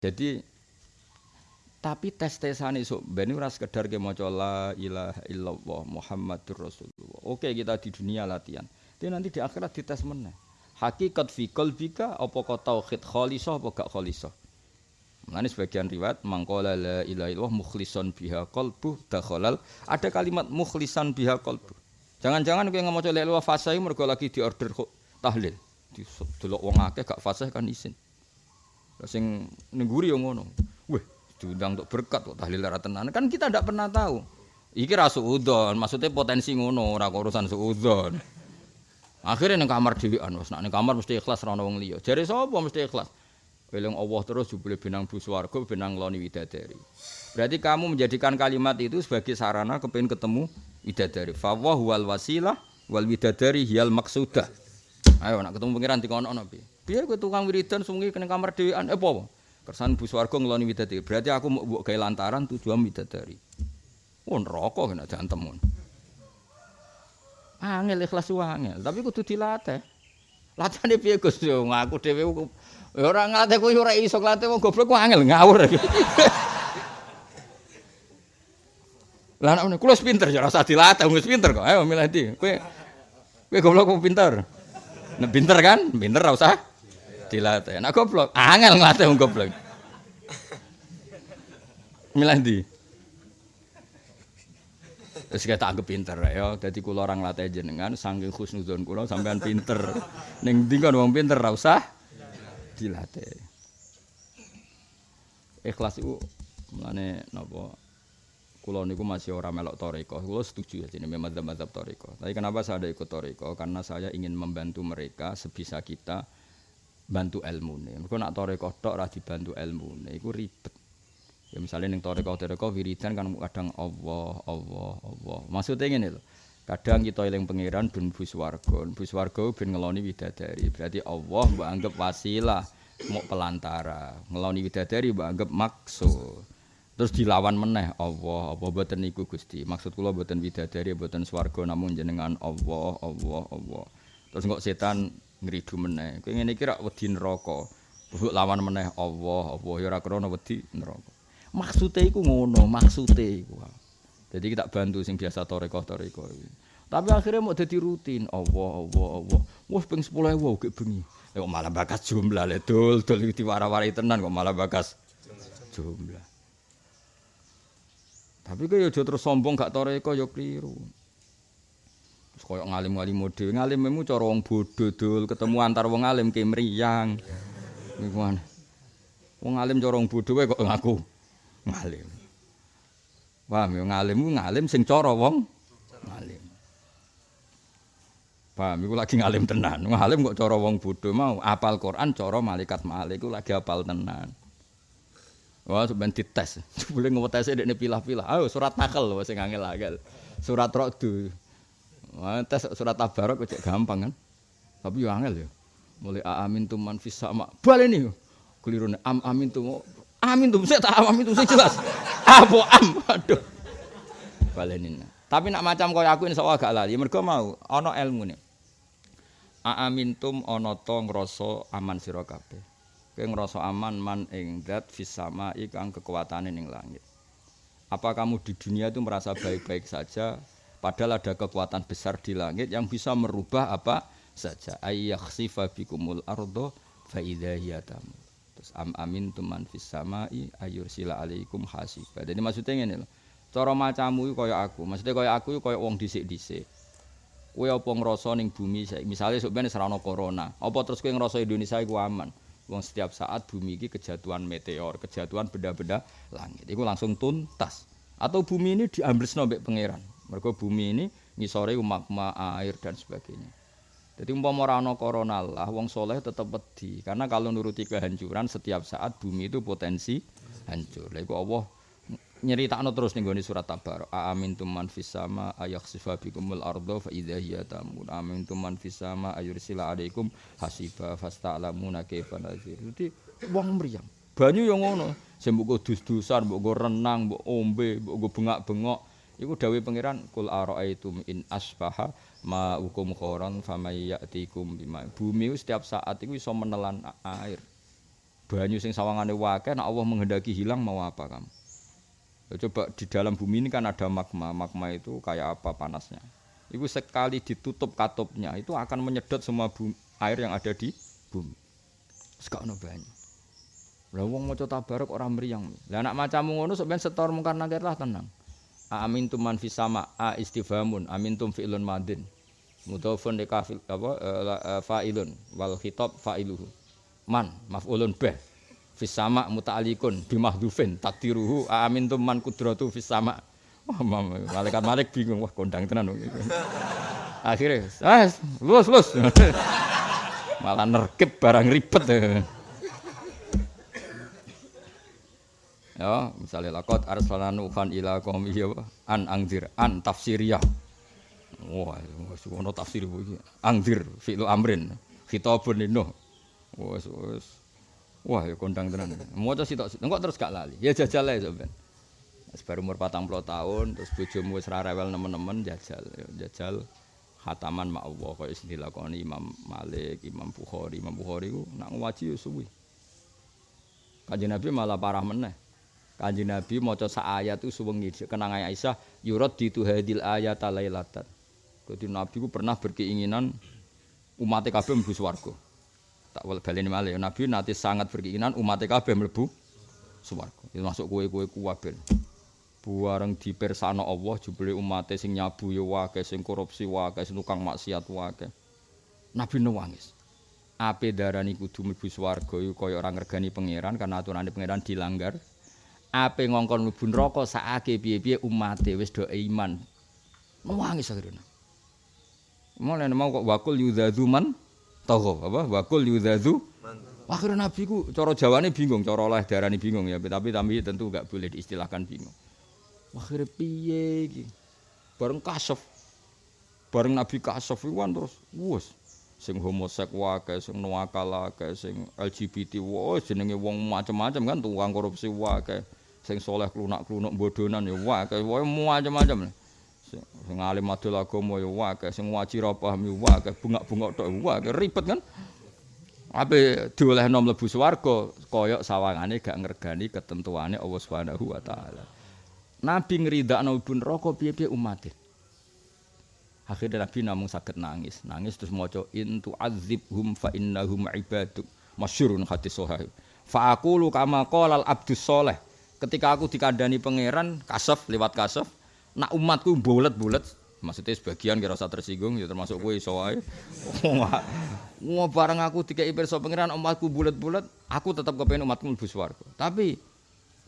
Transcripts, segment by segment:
Jadi tapi tes-tesan itu ben ora sekedar ke maca la ilaha illallah Muhammadur Rasulullah. Oke, kita di dunia latihan. Tapi nanti di akhirat dites meneh. Hakikat fi qalbika apa kau tauhid khalisah apa gak khalisah. Mulane sebagian riwayat mangkola la ilaha illallah mukhlison biha qalbu dakhalal. Ada kalimat mukhlisan biha qalbu. Jangan-jangan kowe ngamaca la ilaha fasih mergo lagi diorder tahlil. Di delok wong akeh gak fasih kan isin. Sing ning guri yo ngono. Weh, diundang untuk berkat kok tahlil ora tenan. Kan kita ndak pernah tahu. Iki ra suudon, maksudnya potensi ngono, ora urusan suudon. Akhirnya ning kamar dhewean wis nek kamar mesti ikhlas ora ono wong liya. Jare sapa mesti ikhlas? Eling Allah terus jebule benang bu swarga, benang loni widadari. Berarti kamu menjadikan kalimat itu sebagai sarana kepengin ketemu widadari. Fa wal wasilah wal widadari hiyal maksudah. Ayo nak ketemu pangeran dikono piye? Piye kowe tukang wiridan sungi kena kamar dhewean eh apa? Kersan bu swarga ngeloni widadari. Berarti aku mau mbok gawe lantaran tujuan widadari. Oh neraka kena jantem. Angel ikhlas angel, tapi kudu dilatih. Latihane piye Gus? Yo ngaku dhewe ya ora nglatih kowe ora iso nglatih wong goblok ku angel ngawur. Lah anak kula pinter ya rasa dilatih wis pinter kok. Ayo milih ndi? Kowe kowe goblok kok pinter. Nek pinter kan? Pinter ora usah dilatih. Nek goblok angel nglatih wong goblok. Milih ndi? Terus kita anggap pinter ya. Jadi kula orang latih jenengan saking khusnuzon kula sampean pinter. Ning ndi kon wong pinter ora usah dilatih. Ikhlas itu mulane napa kula niku masih orang melok toriko. Kula setuju ya jenenge madzhab-madzhab toriko. Tapi kenapa saya ada ikut toriko? Karena saya ingin membantu mereka sebisa kita bantu ilmu nih. Mereka nak toriko tok ora dibantu ilmu. Iku ribet. Ya misalnya ning toreko toreko wiridan kan kadang Allah Allah Allah. Maksudnya ngene lho. Kadang kita eling pangeran ben bus warga, bus warga ben ngeloni widadari. Berarti Allah mbok anggap wasilah, mau pelantara. Ngeloni widadari mbok anggap maksud. Terus dilawan meneh Allah, apa boten niku Gusti. Maksud kula boten widadari, boten swarga namun jenengan Allah, Allah, Allah. Terus kok setan ngridu meneh. Kowe ngene iki rak wedi neraka. lawan meneh Allah, Allah ya ora krana wedi neraka. Maksudnya iku ngono, maksudnya iku. Jadi kita bantu sing biasa toreko toreko. Tapi akhirnya mau jadi rutin. Allah, Allah, Allah. Wah, peng sepuluh ewu gak bengi. Kok malah bakas jumlah le dul dul itu warai tenan kok malah bakas jumlah. Tapi kok yo terus sombong gak toreko yo keliru. Koyo ngalim-ngalim mode, ngalim memu cara wong bodho dul ketemu antar wong alim ke mriyang. Wong alim cara wong bodho kok ngaku. ngalim. Paham ya ngalim ngalim sing cara wong ngalim. Paham iku lagi ngalim tenan. Ngalim kok cara wong bodho mau apal Quran cara malaikat malik iku lagi apal tenan. Wah, sampeyan dites. Boleh ngewetese dekne pilah-pilah. Ayo surat takel sing angel-angel. Surat Ra'd. Wah, surat Tabarok kok gampang kan. Tapi yo angel ya. Mulai amin tuman fis sama. Baleni. Kelirune am amin tu Amin tuh, saya tak amin tuh, saya jelas. Apa am, aduh. Balenin. Tapi nak macam kau aku ini soal agak lali. Mereka mau, ono ilmu nih. Amin tum ono to ngroso aman siro kape. Kau ngroso aman man ing dat fisama ikang kekuatan ing langit. Apa kamu di dunia itu merasa baik-baik saja? Padahal ada kekuatan besar di langit yang bisa merubah apa saja. Ayyakhsifa bikumul ardo fa idza Terus am amin tuman fis samai ayur sila alaikum hasiba. Jadi maksudnya ngene lho. Cara macamu iku kaya aku. Maksudnya kaya aku iku kaya wong dhisik-dhisik. Kowe apa ngrasa ning bumi misale sok ben serana corona. Apa terus kowe ngrasa Indonesia iku aman? Wong setiap saat bumi iki kejatuhan meteor, kejatuhan benda-benda langit. Iku langsung tuntas. Atau bumi ini diambil mbek pangeran. Mergo bumi ini ngisore magma, air dan sebagainya. Jadi umpama ora ana corona lah wong soleh tetep wedi karena kalau nuruti kehancuran setiap saat bumi itu potensi hancur. Lha Allah nyeritakno terus ning gone surat Tabar. Amin tuman fis sama ayakhsifa bikumul ardo fa idza hiya tamun. Amin tuman fis sama ayursila alaikum hasiba fasta'lamuna kaifa nazir. Jadi wong mriyang. Banyu yang ngono. Sing mbok dus-dusan, mbok renang, mbok ombe, mbok bengak-bengok. Iku dawuh pangeran kul araaitum in asbaha ma hukum khoron famai ya'tikum bima. Bumi setiap saat itu bisa menelan air. banyu sing sawangane wakeh nek Allah menghendaki hilang mau apa kamu? Coba di dalam bumi ini kan ada magma. Magma itu kayak apa panasnya? Itu sekali ditutup katupnya itu akan menyedot semua bumi, air yang ada di bumi. Sekak banyu. Lah wong maca tabarok ora mriyang. Lah anak macamu ngono sok ben setor mungkar nakir lah tenang. Amin tum man fis sama a istifhamun amin tum fi'lun madin. Mudhafun li kafil apa uh, fa'ilun wal khitab fa'iluhu. Man maf'ulun bih. Fis sama muta'alliqun bi mahdhufin takdiruhu amin tum man kudratu fis sama. Malaikat malik bingung wah kondang tenan. Akhirnya, ah, lulus, lulus. Malah nerkep barang ribet. Ya misalnya lakot arsalana nuhan ila ya an angdir an tafsiriyah. Wah wis ono tafsir iki. Angdir fi'lu amrin. Khitabun lino wis wis. Wah ya kondang tenan. Maca sitok engko terus gak lali. Ya jajal ae sampean baru umur patang puluh tahun terus bojomu wis ra rewel nemen-nemen jajal ya jajal. Khataman mak Allah kaya sing dilakoni Imam Malik, Imam Bukhari, Imam Bukhari ku nak ya suwi. Kanjeng Nabi malah parah meneh. Kanjeng Nabi maca sak ayat itu suwengi kenang Aisyah yurad ditu hadil ayat lailatan. Jadi Nabi ku pernah berkeinginan umat kabeh mlebu swarga. Tak wal baleni malih Nabi nanti sangat berkeinginan umat kabeh mlebu swarga. Itu masuk kue-kue kuwaben. Buareng dipersano Allah jebule umat sing nyabu ya wae, sing korupsi wae, sing tukang maksiat wae. Nabi nangis. Ape darani kudu mlebu swarga iku kaya ora ngregani pangeran karena aturane pangeran dilanggar. Ape ngongkon mlebu neraka sakake piye-piye umate wis do iman. Nangis akhirnya. Mulai mau kok wakul yudzazu man togo apa wakul yudzazu Akhirnya Nabi ku cara Jawane bingung, cara oleh darani bingung ya, tapi tapi tentu enggak boleh diistilahkan bingung. Akhirnya piye iki? Bareng kasef. Bareng Nabi kasef iku terus wus sing homosek wae, sing nuakal wae, sing LGBT wae, jenenge wong macam-macam kan tukang korupsi wae. Sing soleh klunak-klunuk bodonan ya wae wae macam-macam. Sing alim adol agama ya wae sing waji ra paham ya wae bungak-bungak tok wae ribet kan? Ape diolehno mlebu swarga kaya sawangane gak ngergani ketentuane Allah Subhanahu wa taala. Nabi ngridakno ibu neraka piye-piye umat Akhirnya Nabi namung sakit nangis, nangis terus maca intu azibhum fa innahum ibaduk masyurun hadis sahih. Fa aqulu kama qala al abdus soleh ketika aku dikandani pangeran kasef lewat kasef nak umatku bulet-bulet. Maksudnya sebagian kira usah tersinggung ya termasuk kowe iso wae wah bareng aku dikai pirsa pangeran umatku bulet-bulet aku tetap kepengen umatku mlebu swarga. Tapi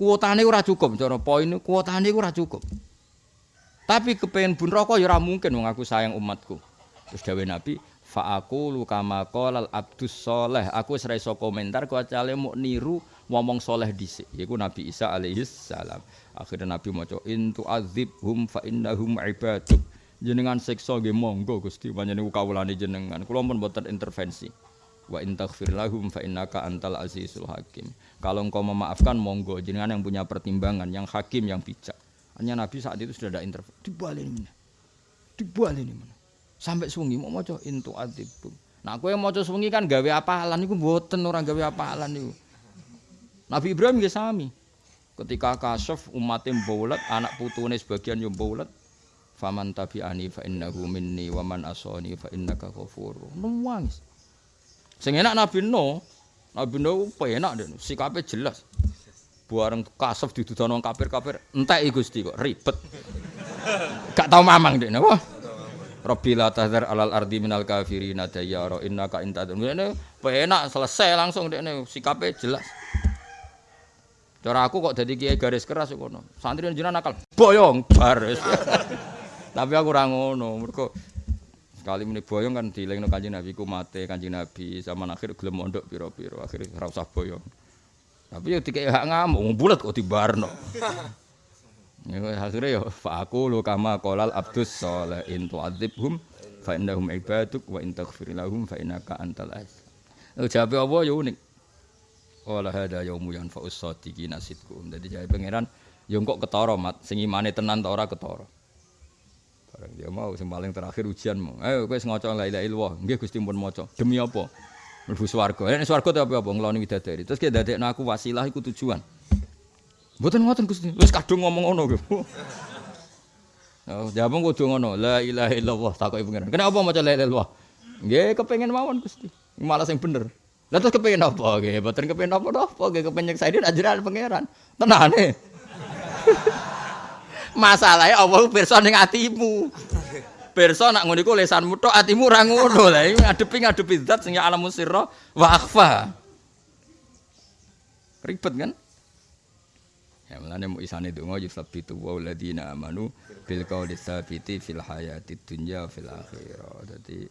kuotane ora cukup cara poin kuotane ora cukup. Tapi kepengen bun rokok ya ora mungkin wong aku sayang umatku. Terus dawuh nabi fa aku lu kama qala abdus soleh. Aku wis iso komentar kecuali mau niru ngomong soleh dhisik. Yaiku Nabi Isa alaihi salam. Akhirnya Nabi maca intu azibhum fa innahum ibaduk jenengan siksa nggih monggo Gusti panjenengan kawulane jenengan. Kula pun mboten intervensi. Wa in taghfir lahum fa innaka antal azizul hakim. Kalau engkau memaafkan monggo jenengan yang punya pertimbangan yang hakim yang bijak. Hanya Nabi saat itu sudah ada intervensi. Dibalik ini dibalik ini sampai sungi mau maca intu adibum. Nah kowe maca sungi kan gawe apalan iku mboten ora gawe apalan niku. Nabi Ibrahim nggih sami. Ketika kasuf umatnya mbaulat, anak putune sebagian yo mbaulat. Faman tabi'ani fa innahu minni wa man asani fa innaka ghafurur. Nangis. Sing enak Nabi No, Nabi No penak den, sikape jelas. Buareng kasuf didudono kafir-kafir, entek Gusti kok ribet. Gak tau mamang dek, wah. Rabbi la tahdhar alal ardi minal kafirin dayyara innaka intadun. Ngene penak selesai langsung dekne sikape jelas. Cara aku kok dadi kiai garis keras ngono. Santri jenengan nakal boyong baris. Tapi aku ora ngono, mergo sekali muni boyong kan dilingno Kanjeng Nabi ku mate Kanjeng Nabi zaman akhir gelem mondok pira-pira akhir ora usah boyong. Tapi yo dikek hak ngamuk bulet kok dibarno. Ya akhirnya ya fa aku lu kama qolal abdus saleh in tu'adzibhum fa innahum ibaduk wa in taghfir lahum fa innaka antal aziz. Jawabe apa ya unik. Wala hada yaumu yanfa'us sadiqina sidqum. Dadi jawabe pangeran ya kok ketara mat sing imane tenan ta ora ketara. Barang dia mau sing paling terakhir ujian mau. Ayo kowe ngaca la ilaha illallah. Nggih Gusti pun maca. Demi apa? Mlebu swarga. Nek swarga tapi apa ngloni widadari. Terus ki dadekno aku wasilah iku tujuan. Mboten ngoten Gusti. Wis kadung ngomong ngono gitu. Oh, jawab kudu ngono. La ilaha illallah takoki pengiran. Kenapa maca la ilaha illallah? Nggih kepengin mawon Gusti. Malah sing bener. Lah terus kepengin apa? Nggih, mboten kepengin apa-apa, nggih kepengin nyeksaini ajaran pangeran. Tenane. Masalahe Allah pirsa ning atimu. Pirsa nak ngono iku lesanmu tok atimu ora ngono. Lah iki ngadepi ngadepi zat sing ya alamus sirra wa akhfa. Ribet kan? Ya mulane mau isane donga yusabbitu wa alladziina amanu bil qawli tsabiti fil hayatid dunya fil akhirah. Dadi